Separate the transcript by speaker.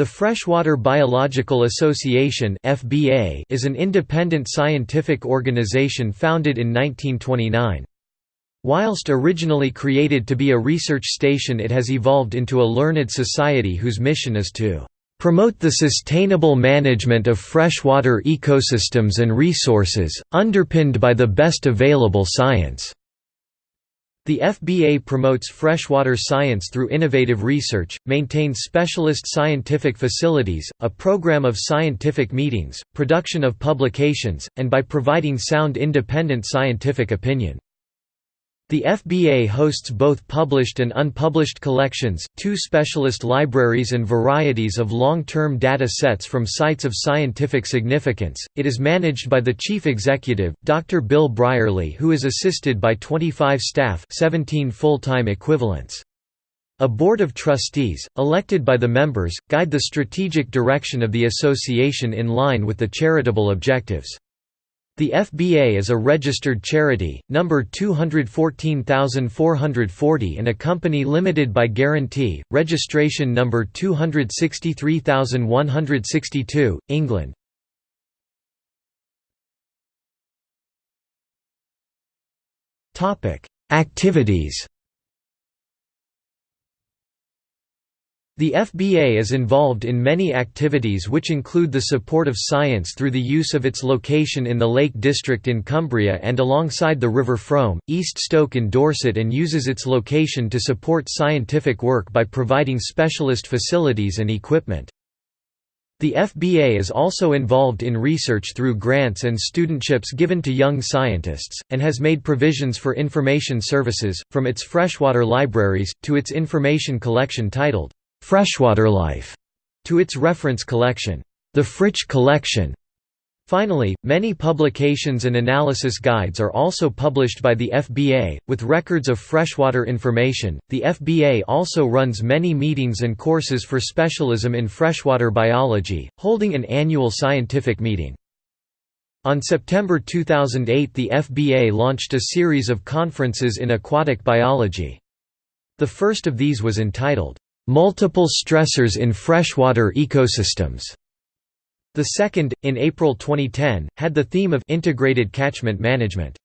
Speaker 1: The Freshwater Biological Association (FBA) is an independent scientific organization founded in 1929. Whilst originally created to be a research station it has evolved into a learned society whose mission is to promote the sustainable management of freshwater ecosystems and resources, underpinned by the best available science." The FBA promotes freshwater science through innovative research, maintains specialist scientific facilities, a program of scientific meetings, production of publications, and by providing sound independent scientific opinion. The FBA hosts both published and unpublished collections, two specialist libraries and varieties of long-term data sets from sites of scientific significance. It is managed by the chief executive, Dr. Bill Brierley, who is assisted by 25 staff, 17 full-time equivalents. A board of trustees, elected by the members, guide the strategic direction of the association in line with the charitable objectives. The FBA is a registered charity, number 214440 and a company limited by guarantee, registration number 263162, England. Activities The FBA is involved in many activities which include the support of science through the use of its location in the Lake District in Cumbria and alongside the River Frome, East Stoke in Dorset and uses its location to support scientific work by providing specialist facilities and equipment. The FBA is also involved in research through grants and studentships given to young scientists, and has made provisions for information services, from its freshwater libraries, to its information collection titled, Freshwater Life, to its reference collection, the Fritsch Collection. Finally, many publications and analysis guides are also published by the FBA, with records of freshwater information. The FBA also runs many meetings and courses for specialism in freshwater biology, holding an annual scientific meeting. On September 2008 the FBA launched a series of conferences in aquatic biology. The first of these was entitled, Multiple stressors in freshwater ecosystems. The second, in April 2010, had the theme of integrated catchment management.